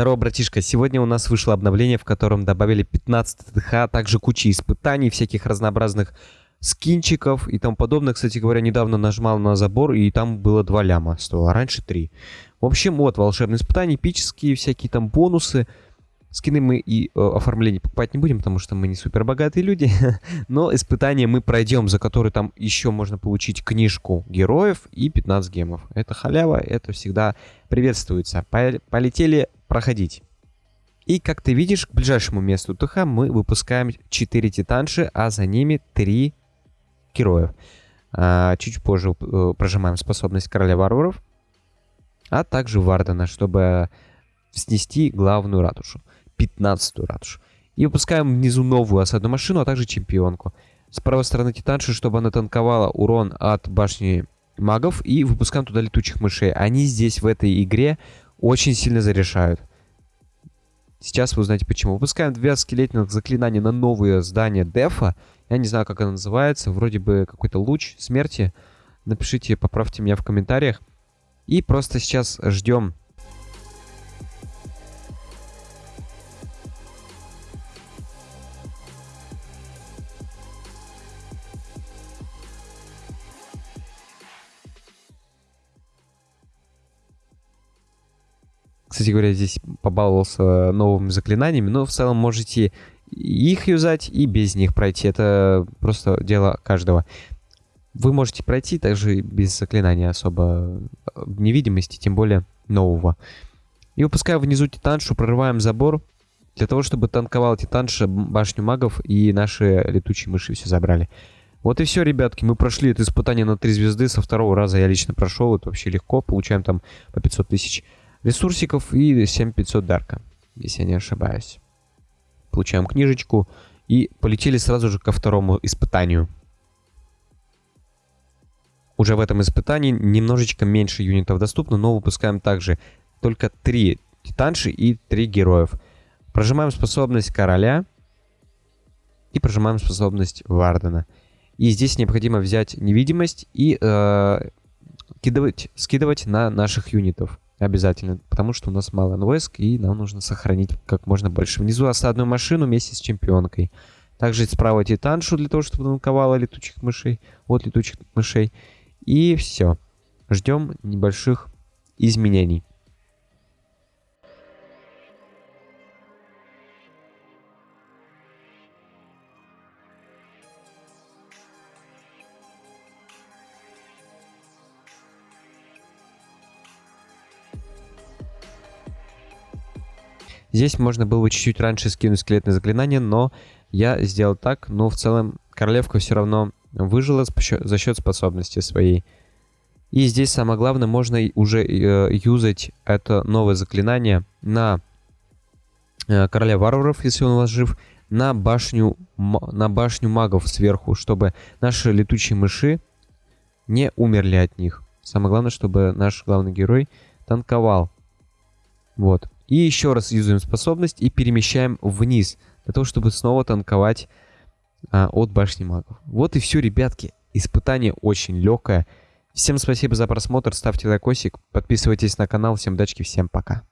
Здорово, братишка. Сегодня у нас вышло обновление, в котором добавили 15 ТТХ, а также куча испытаний, всяких разнообразных скинчиков и тому подобное. Кстати говоря, недавно нажимал на забор, и там было 2 ляма стоило, а раньше 3. В общем, вот, волшебные испытания, эпические, всякие там бонусы. Скины мы и э, оформление покупать не будем, потому что мы не супер богатые люди. Но испытания мы пройдем, за которые там еще можно получить книжку героев и 15 гемов. Это халява, это всегда приветствуется. Полетели проходить. И как ты видишь, к ближайшему месту ТХ мы выпускаем 4 титанши, а за ними 3 героев. А, чуть позже э, прожимаем способность короля варваров, а также Вардена, чтобы снести главную ратушу. 15-ю ратушу. И выпускаем внизу новую осадную машину, а также чемпионку. С правой стороны Титанши, чтобы она танковала урон от башни магов. И выпускаем туда летучих мышей. Они здесь, в этой игре, очень сильно зарешают. Сейчас вы узнаете почему. Выпускаем две скелетных заклинания на новые здания дефа. Я не знаю, как оно называется. Вроде бы какой-то луч смерти. Напишите, поправьте меня в комментариях. И просто сейчас ждем Кстати говоря, здесь побаловался новыми заклинаниями, но в целом можете их юзать и без них пройти. Это просто дело каждого. Вы можете пройти также без заклинания особо э, невидимости, тем более нового. И выпускаем внизу титаншу, прорываем забор, для того, чтобы танковал титанша башню магов и наши летучие мыши все забрали. Вот и все, ребятки, мы прошли это испытание на 3 звезды, со второго раза я лично прошел, это вообще легко, получаем там по 500 тысяч ресурсиков и 7500 дарка, если я не ошибаюсь. Получаем книжечку и полетели сразу же ко второму испытанию. Уже в этом испытании немножечко меньше юнитов доступно, но выпускаем также только 3 титанши и 3 героев. Прожимаем способность короля и прожимаем способность Вардена. И здесь необходимо взять невидимость и э, кидывать, скидывать на наших юнитов. Обязательно, потому что у нас мало войск, и нам нужно сохранить как можно больше. Внизу осадную машину вместе с чемпионкой. Также справа титаншу для того, чтобы танковала летучих мышей, от летучих мышей. И все. Ждем небольших изменений. Здесь можно было бы чуть-чуть раньше скинуть скелетное заклинание, но я сделал так. Но в целом королевка все равно выжила за счет способности своей. И здесь самое главное, можно уже э, юзать это новое заклинание на э, короля варваров, если он у вас жив, на башню, на башню магов сверху, чтобы наши летучие мыши не умерли от них. Самое главное, чтобы наш главный герой танковал. Вот. И еще раз юзаем способность и перемещаем вниз, для того, чтобы снова танковать а, от башни магов. Вот и все, ребятки. Испытание очень легкое. Всем спасибо за просмотр, ставьте лайкосик, подписывайтесь на канал. Всем удачи, всем пока.